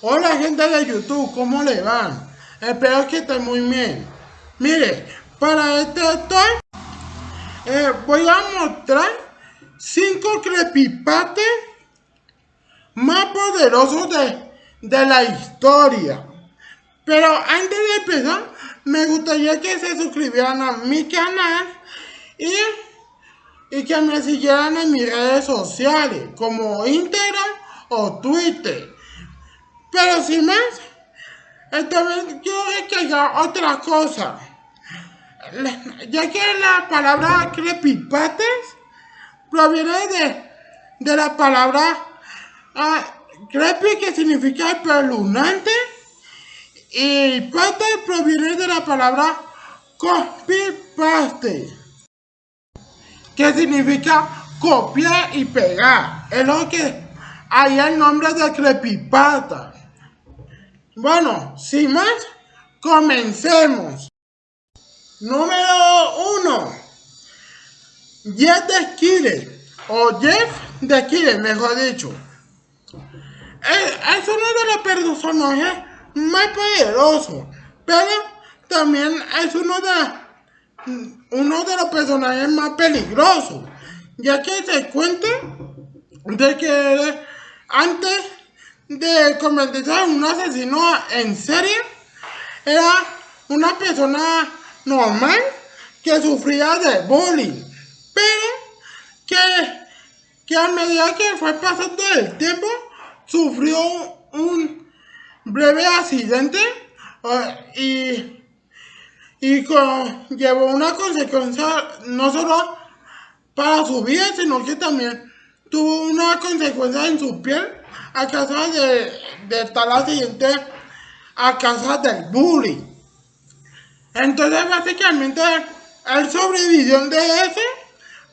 Hola gente de YouTube, ¿cómo le van? Espero que estén muy bien. Mire, para este talk eh, voy a mostrar 5 crepipates más poderosos de, de la historia. Pero antes de empezar, me gustaría que se suscribieran a mi canal y y que me siguieran en mis redes sociales como Instagram o Twitter. Pero sin más, también quiero recalcar otra cosa. Ya que la palabra crepipates proviene de, de la palabra uh, crepi que significa espeluznante y pate proviene de la palabra copy-paste que significa copiar y pegar. Es lo que hay el nombre de creepypasta. Bueno, sin más, comencemos. Número uno. Jeff de Killer, o Jeff de Killer, mejor dicho. Es, uno de los personajes más poderosos, pero también es uno de uno de los personajes más peligrosos, ya que se cuenta de que antes de convertirse en un asesino en serie, era una persona normal que sufría de bullying, pero que, que a medida que fue pasando el tiempo, sufrió un breve accidente eh, y y llevó una consecuencia no solo para su vida, sino que también tuvo una consecuencia en su piel a causa de, de la siguiente a causa del bullying. Entonces básicamente él sobrevivió de ese,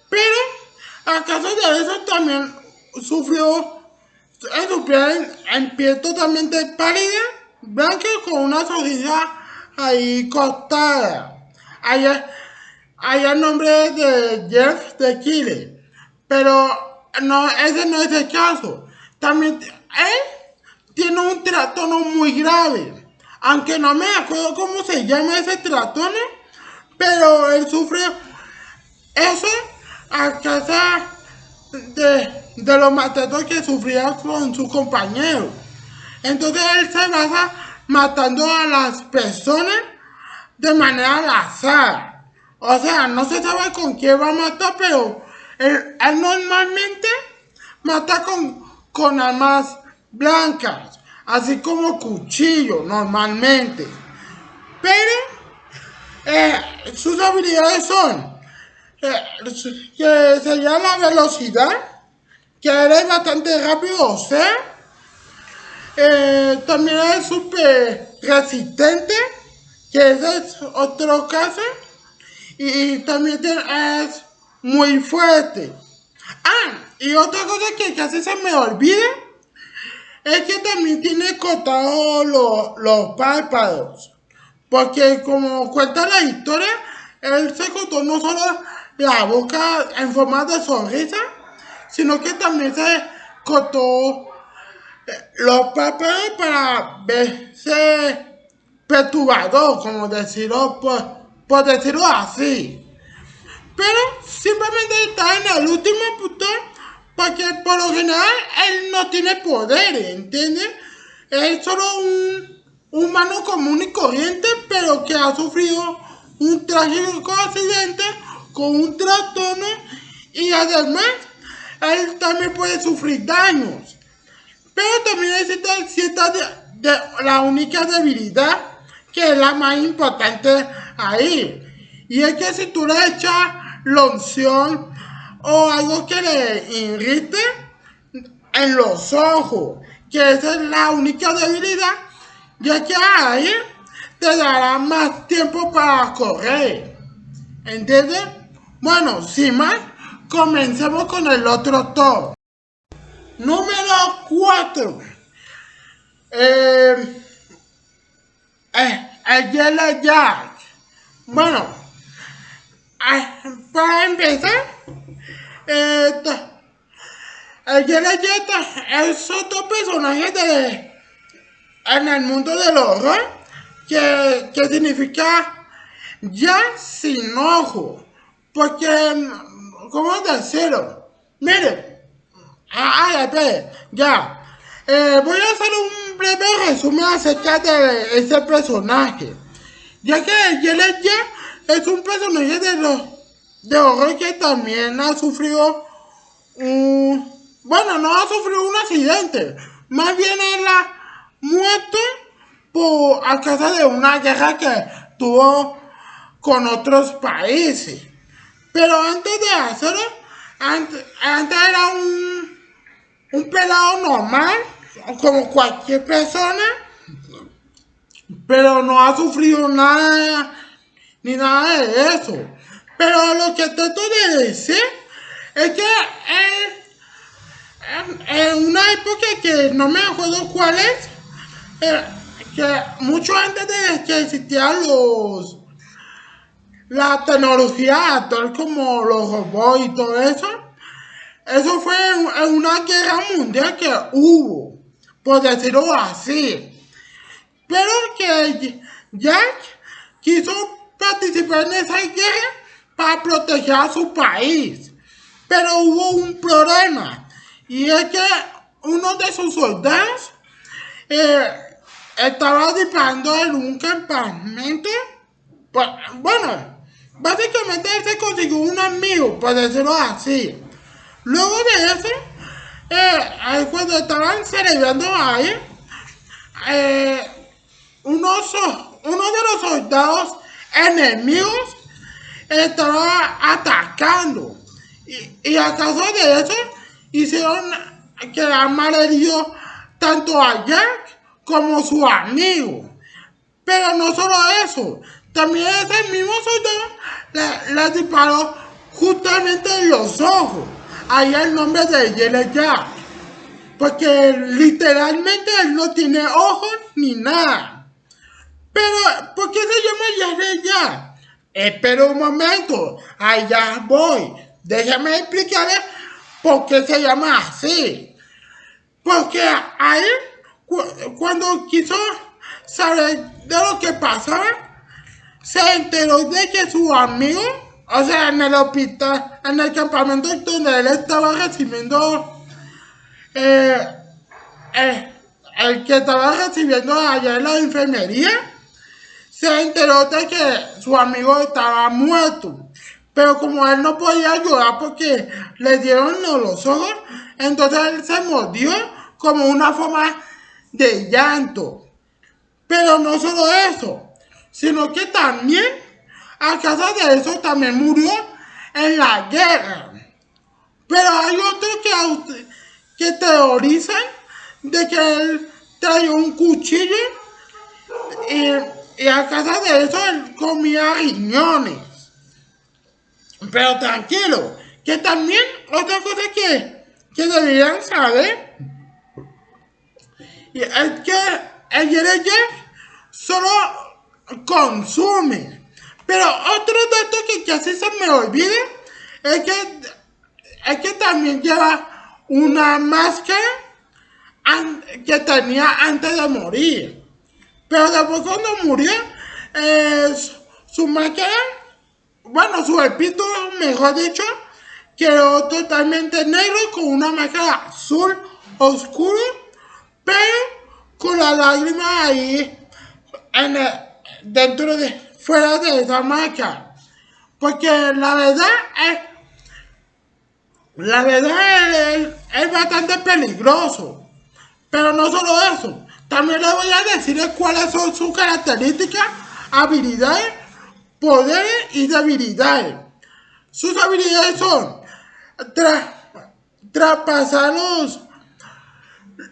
pero a causa de eso también sufrió en su piel en piel totalmente pálida, blanca con una sonrisa ahí costada. Allá, allá el nombre de Jeff de Chile. Pero no, ese no es el caso. También él tiene un trastorno muy grave. Aunque no me acuerdo cómo se llama ese trastorno. Pero él sufre eso a causa de, de los maltratos que sufría con su compañero. Entonces él se basa matando a las personas de manera al azar. O sea, no se sabe con quién va a matar, pero él, normalmente mata con, con armas blancas, así como cuchillo normalmente. Pero eh, sus habilidades son que sería la velocidad, que eres bastante rápido, o eh, también es súper resistente, que ese es otro caso. Y también es muy fuerte. Ah, y otra cosa que casi se me olvida es que también tiene cortados los, los párpados. Porque como cuenta la historia, él se cortó no solo la boca en forma de sonrisa, sino que también se cortó los papeles para verse perturbador, como decirlo, por, decirlo así. Pero simplemente está en el último punto porque por lo general él no tiene poder, ¿entiendes? Es solo un humano común y corriente, pero que ha sufrido un trágico accidente con un trastorno y además él también puede sufrir daños. Pero también existe cierta de, la única debilidad que es la más importante ahí. Y es que si tú le echas loción o algo que le irrite en los ojos, que esa es la única debilidad, ya que ahí te dará más tiempo para correr. ¿Entiendes? Bueno, sin más, comencemos con el otro top. Número 4. Eh, eh, el Yellow Jack. Bueno, para empezar, eh, el Jack es otro personaje de, en el mundo del horror que, que significa ya sin ojo. Porque, ¿cómo decirlo? Mire, ay, espere, ya. Eh, voy a hacer un breve resumen acerca de ese personaje. Ya que Yeleya es un personaje de los de horror que también ha sufrido un... Bueno, no ha sufrido un accidente. Más bien es la muerte por a causa de una guerra que tuvo con otros países. Pero antes de hacerlo, antes, era un, un pelado normal, como cualquier persona, pero no ha sufrido nada, ni nada de eso. Pero lo que trato de decir es que en, una época que no me acuerdo cuál es, que mucho antes de que existieran los la tecnología actual como los robots y todo eso, eso fue en una guerra mundial que hubo, por decirlo así. Pero que Jack quiso participar en esa guerra para proteger a su país. Pero hubo un problema, y es que uno de sus soldados eh, estaba disparando en un campamento. Pues, bueno, Básicamente él se consiguió un amigo, por decirlo así. Luego de eso, eh, cuando estaban celebrando ahí, eh, uno, de los soldados enemigos estaba atacando. Y, a causa de eso, hicieron que malherido tanto a Jack como su amigo. Pero no solo eso, también ese mismo soldado le, disparó justamente en los ojos. Ahí el nombre de Yele Jack. Porque literalmente él no tiene ojos ni nada. Pero, ¿por qué se llama Yele Jack? Espera un momento, allá voy. Déjame explicarle por qué se llama así. Porque ahí, cuando quiso saber de lo que pasaba, se enteró de que su amigo, o sea, en el hospital, en el campamento donde él estaba recibiendo, eh, eh, el que estaba recibiendo allá en la enfermería, se enteró de que su amigo estaba muerto. Pero como él no podía ayudar porque le dieron los ojos, entonces él se mordió como una forma de llanto. Pero no solo eso, sino que también, a causa de eso, también murió en la guerra. Pero hay otros que, que teorizan de que él traía un cuchillo y, a causa de eso él comía riñones. Pero tranquilo, que también otra cosa que, que deberían saber es que el Jeff solo consume. Pero otro dato que casi se me olvida es que, es que también lleva una máscara que tenía antes de morir. Pero después cuando murió, su máscara, bueno, su espíritu, mejor dicho, quedó totalmente negro con una máscara azul oscuro, pero con la lágrima ahí en dentro de, fuera de esa marca. Porque la verdad es, la verdad es, es bastante peligroso. Pero no solo eso, también le voy a decir cuáles son sus características, habilidades, poderes y debilidades. Sus habilidades son traspasar los,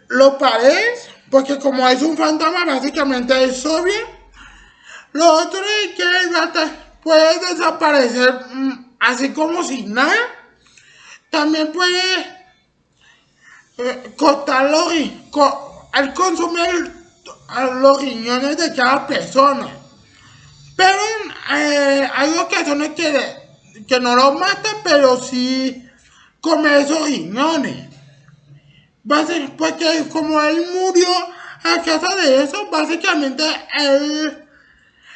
los paredes, porque como es un fantasma, básicamente es obvio lo otro es que puede desaparecer mm, así como si nada. También puede eh, cortar los al consumir los riñones de cada persona. Pero eh, hay ocasiones que, que no lo mata, pero sí come esos riñones. Porque como él murió a causa de eso, básicamente él,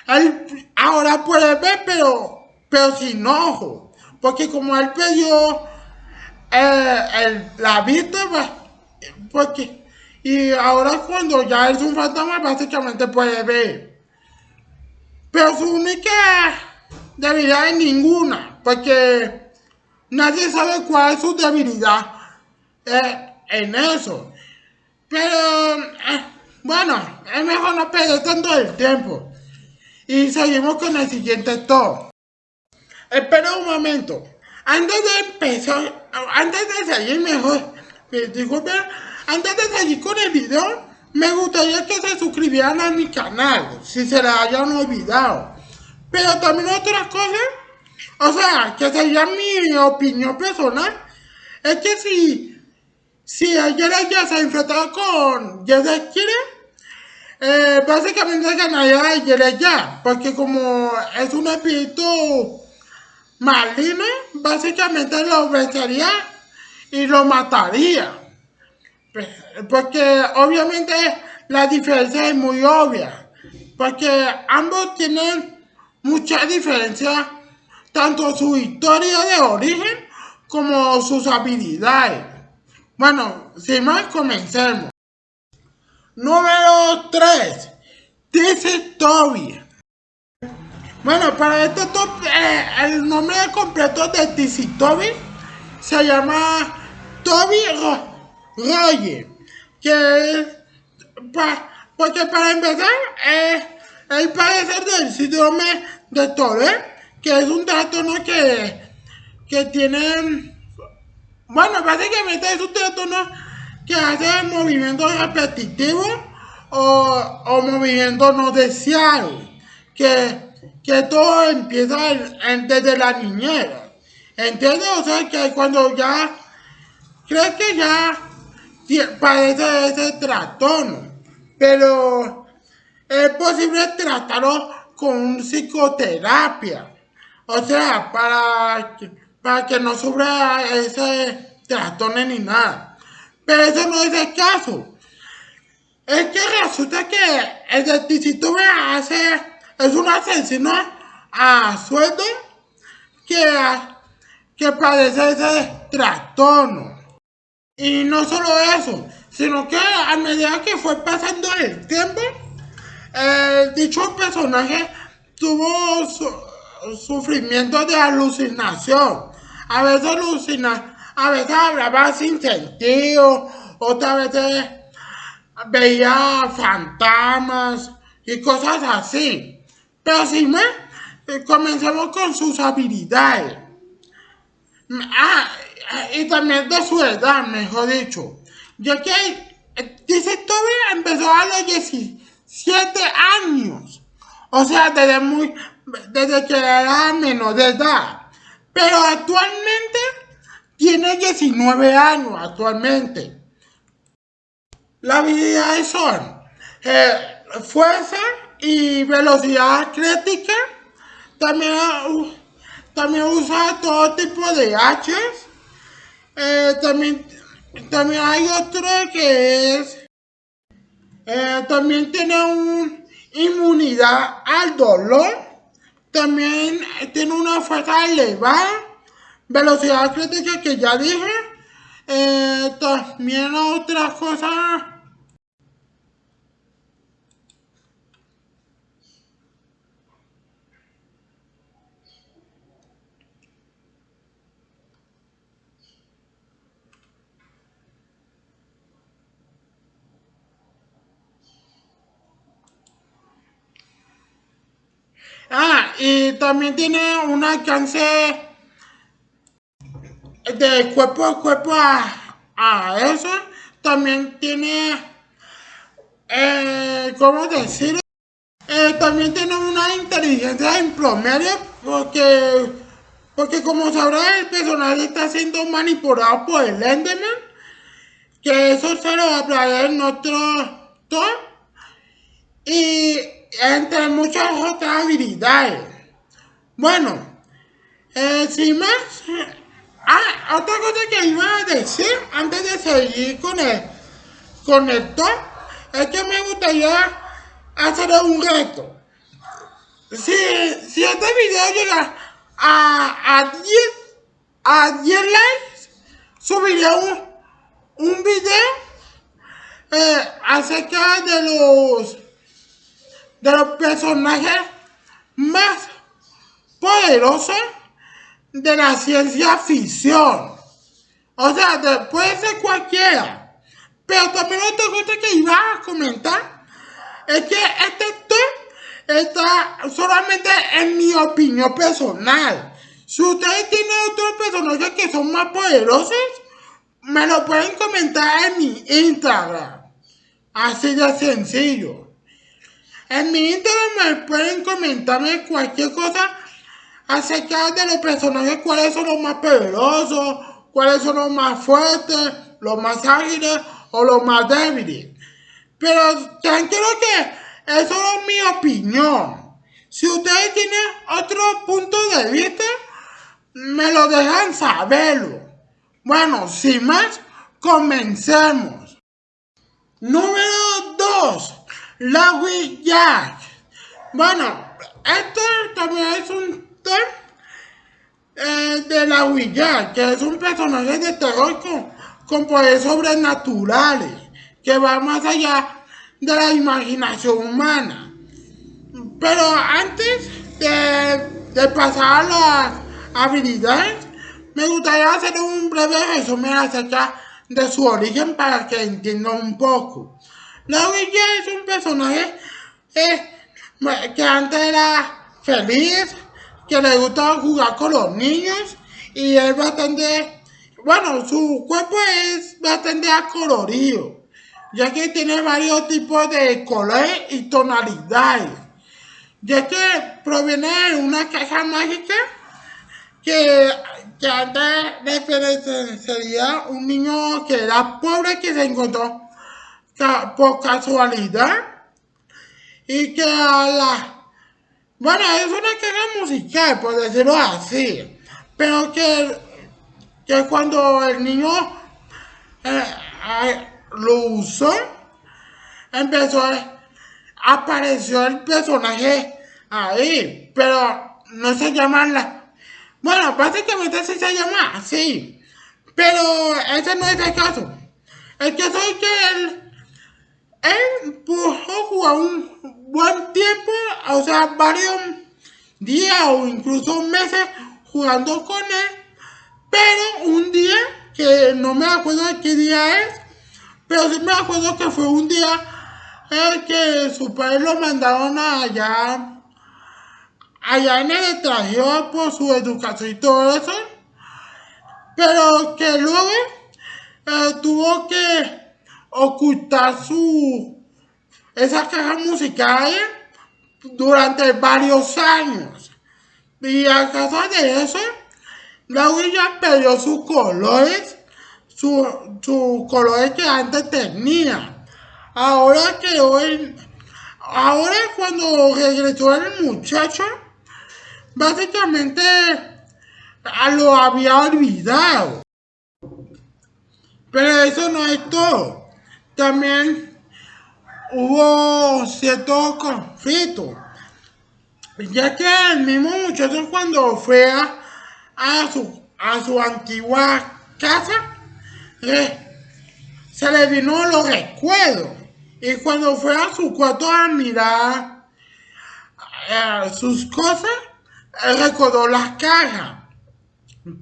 él ahora puede ver, pero, pero sin ojo. Porque como él perdió eh, la vista, porque, y ahora cuando ya es un fantasma, básicamente puede ver. Pero su única debilidad es ninguna, porque nadie sabe cuál es su debilidad eh, en eso. Pero, eh, bueno, es mejor no perder tanto el tiempo. Y seguimos con el siguiente top. Espera un momento. Antes de empezar, antes de seguir mejor, eh, disculpen, antes de seguir con el video, me gustaría que se suscribieran a mi canal, si se la hayan olvidado. Pero también otras cosas, o sea, que sería mi opinión personal, es que si, si ayer ya se enfrentado con Jesse quiere, eh, básicamente ganaría ya, porque como es un espíritu maligno, básicamente lo vencería y lo mataría. Porque obviamente la diferencia es muy obvia. Porque ambos tienen mucha diferencia, tanto su historia de origen como sus habilidades. Bueno, sin más, comencemos. Número 3. Dice Toby. Bueno, para este top, eh, el nombre completo de Dizzy Toby se llama Toby Roger. Que, porque para empezar, eh, él parece del síndrome de Tourette, que es un trastorno que, que tiene, bueno, básicamente es un trastorno que hace movimientos repetitivos o, o movimientos no deseados, que, que todo empieza desde la niñera. ¿Entiendes? O sea, que cuando ya crees que ya padece ese trastorno, pero es posible tratarlo con psicoterapia. O sea, para, para que no sufra ese trastorno ni nada. Pero eso no es el caso. Es que resulta que el deticito hace, es un asesino a sueldo que, que padece ese trastorno. Y no solo eso, sino que a medida que fue pasando el tiempo, dicho personaje tuvo sufrimiento de alucinación. A veces alucina, a veces hablaba sin sentido, otras veces veía fantasmas y cosas así. Pero si me, eh, comencemos con sus habilidades. Ah, y también de su edad, mejor dicho. Ya que eh, dice todavía empezó a los 17 años. O sea, desde muy, desde que era menor de edad. Pero actualmente tiene 19 años actualmente. Las habilidades son eh, fuerza y velocidad crítica. También, uh, también usa todo tipo de hachas. Eh, también, también hay otro que es... Eh, también tiene una inmunidad al dolor. También tiene una fuerza elevada. Velocidad crítica que ya dije. también otras cosas Ah, y también tiene un alcance de cuerpo a cuerpo a, eso. También tiene, eh, ¿cómo decirlo? Eh, también tiene una inteligencia en promedio porque, porque como sabrá el personaje está siendo manipulado por el Enderman, que eso se lo hablaré en otro top. Y entre muchas otras habilidades. Bueno, eh, sin más, ah, otra cosa que iba a decir antes de seguir con el, con el es que me gustaría hacer un reto. Si, si este video llega a, a 10 a 10 likes, subiré un, un video eh, acerca de los de los personajes más poderosos de la ciencia ficción. O sea, puede ser cualquiera. Pero también otra cosa que iba a comentar es que este top está solamente en mi opinión personal. Si ustedes tienen otros personajes que son más poderosos, me lo pueden comentar en mi Instagram. Así de sencillo. En mi Instagram pueden comentarme cualquier cosa acerca de los personajes, cuáles son los más poderosos, cuáles son los más fuertes, los más ágiles o los más débiles. Pero tranquilo que eso es mi opinión. Si ustedes tienen otro punto de vista, me lo dejan saberlo. Bueno, sin más, comencemos. Número 2. La Jack. Bueno, este también es un eh, de la Ouija, que es un personaje de terror con, poderes sobrenaturales, que va más allá de la imaginación humana. Pero antes de, pasar a las habilidades, me gustaría hacer un breve resumen acerca de su origen para que entiendan un poco. La Ouija es un personaje eh, que antes era feliz, que le gusta jugar con los niños y es bastante, bueno, su cuerpo es bastante acolorido, ya que tiene varios tipos de colores y tonalidades, ya que proviene de una caja mágica que, que antes sería un niño que era pobre que se encontró por casualidad y que la bueno, es una caja musical, por decirlo así. Pero que, que cuando el niño eh, lo usó, empezó, apareció el personaje ahí. Pero no se llama la... Bueno, básicamente sí se llama así. Pero ese no es el caso. El caso es que él, él pudo jugar un buen tiempo, o sea, varios días o incluso meses jugando con él, pero un día, que no me acuerdo de qué día es, pero sí me acuerdo que fue un día en que su padre lo mandaron allá, allá en el extranjero por su educación y todo eso, pero que luego eh, tuvo que ocultar su esa caja musical durante varios años. Y a causa de eso, la huella perdió sus colores, sus su colores que antes tenía. Ahora que hoy, ahora cuando regresó el muchacho, básicamente lo había olvidado. Pero eso no es todo. También hubo cierto conflicto, ya que el mismo muchacho cuando fue a, su, a su antigua casa, se le vino los recuerdos. Y cuando fue a su cuarto a mirar eh, sus cosas, recordó las cajas.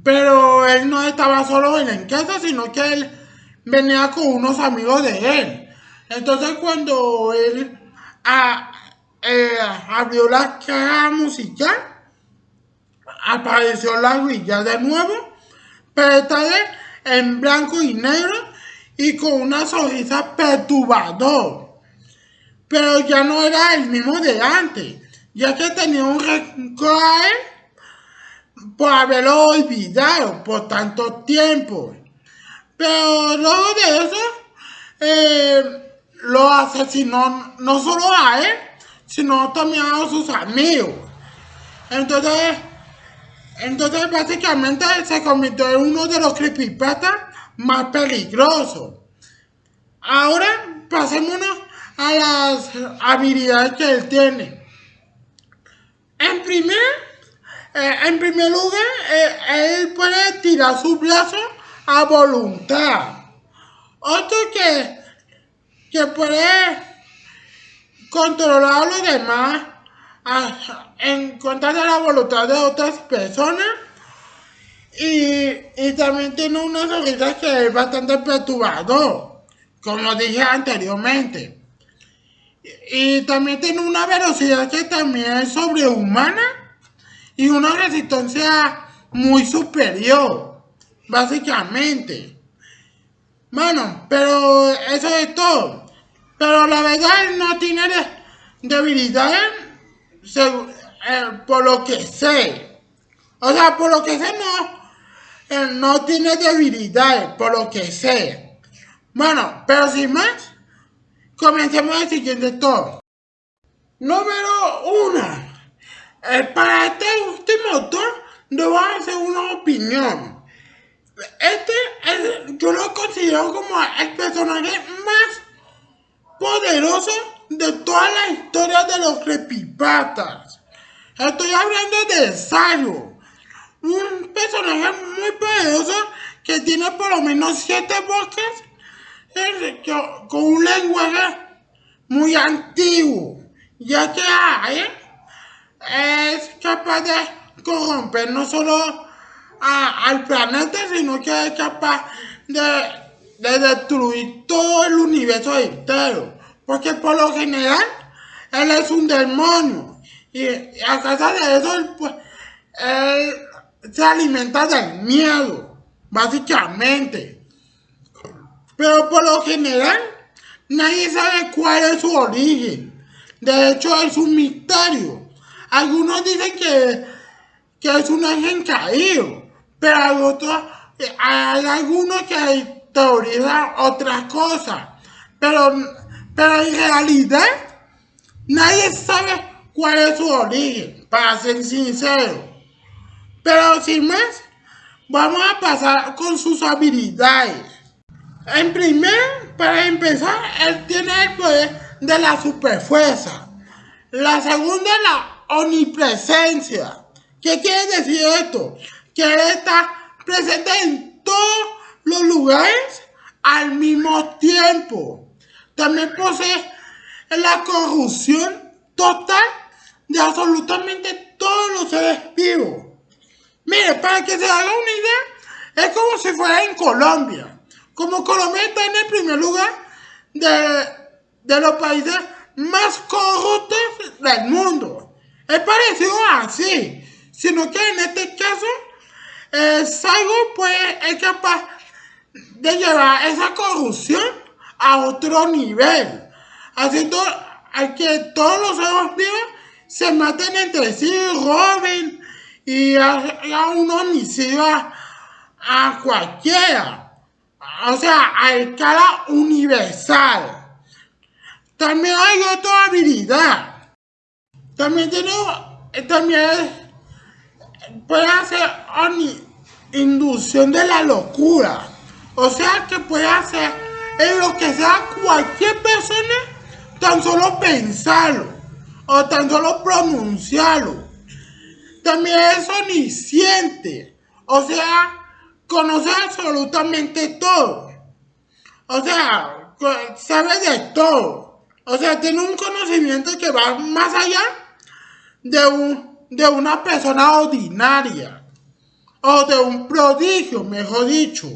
Pero él no estaba solo en la casa, sino que él venía con unos amigos de él. Entonces cuando él eh, abrió la caja musical, apareció la huilla de nuevo, pero esta vez en blanco y negro y con una sonrisa perturbador. Pero ya no era el mismo de antes, ya que tenía un rencor por haberlo olvidado por tanto tiempo. Pero luego de eso, eh, lo asesinó no solo a él, sino también a sus amigos. Entonces, entonces básicamente se convirtió en uno de los creepypastas más peligrosos. Ahora pasémonos a las habilidades que él tiene. En primer, eh, en primer lugar, eh, él puede tirar su brazo a voluntad. Otro que, que puede controlar a los demás en contra de la voluntad de otras personas. Y, y también tiene una sonrisa que es bastante perturbador, como dije anteriormente. Y también tiene una velocidad que también es sobrehumana y una resistencia muy superior, básicamente. Bueno, pero eso es todo. Pero la verdad no tiene debilidades eh, por lo que sé. O sea, por lo que sé no, no tiene debilidades, por lo que sé. Bueno, pero sin más, comencemos el siguiente top. Número uno. Eh, para este último top, a hacer una opinión. Este yo lo considero como el personaje más poderoso de toda la historia de los creepypastas. Estoy hablando de Sayo, un personaje muy poderoso que tiene por lo menos siete bosques eh, con un lenguaje muy antiguo, ya que es capaz de corromper no solo al planeta, sino que es capaz de, de destruir todo el universo entero. Porque por lo general, él es un demonio. Y a causa de eso, pues, él se alimenta del miedo, básicamente. Pero por lo general, nadie sabe cuál es su origen. De hecho, es un misterio. Algunos dicen que, que es un ángel caído, pero hay, otros, hay algunos que teorizan otras cosas. Pero pero en realidad, nadie sabe cuál es su origen, para ser sincero. Pero sin más, vamos a pasar con sus habilidades. En primer, para empezar, él tiene el poder de la superfuerza. La segunda, la omnipresencia. ¿Qué quiere decir esto? Que está presente en todos los lugares al mismo tiempo también posee la corrupción total de absolutamente todos los seres vivos. Mire, para que se haga una idea, es como si fuera en Colombia. Como Colombia está en el primer lugar de, de los países más corruptos del mundo. Es parecido así, sino que en este caso, eh, Saigo pues, es capaz de llevar esa corrupción a otro nivel, haciendo a que todos los seres vivos se maten entre sí, roben y hagan un homicidio a, cualquiera. O sea, a escala universal. También hay otra habilidad. También tiene, también puede hacer inducción de la locura. O sea que puede hacer en lo que sea cualquier persona, tan solo pensarlo o tan solo pronunciarlo. También es omnisciente, o sea, conoce absolutamente todo. O sea, sabe de todo. O sea, tiene un conocimiento que va más allá de, un, de una persona ordinaria. O de un prodigio, mejor dicho.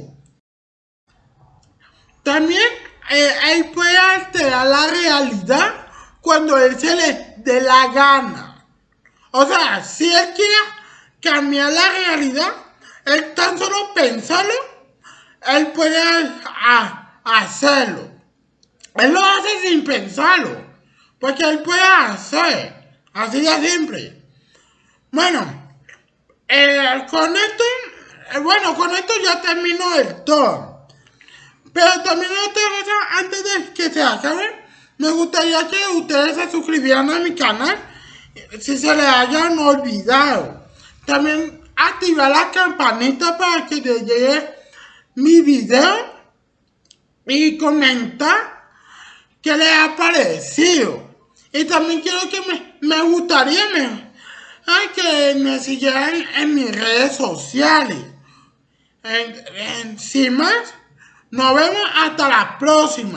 También eh, él puede alterar la realidad cuando él se le dé la gana. O sea, si él quiere cambiar la realidad, él tan solo pensarlo, él puede hacerlo. Él lo hace sin pensarlo, porque él puede hacer, así de simple. Bueno, eh, con esto, eh, bueno, con esto ya termino el todo. Pero también otra cosa, antes de que se acabe, me gustaría que ustedes se suscribieran a mi canal si se les hayan olvidado. También activar la campanita para que te llegue mi video y comentar qué le ha parecido. Y también quiero que me, me gustaría me, que me siguieran en mis redes sociales. En, más, nos vemos hasta la próxima.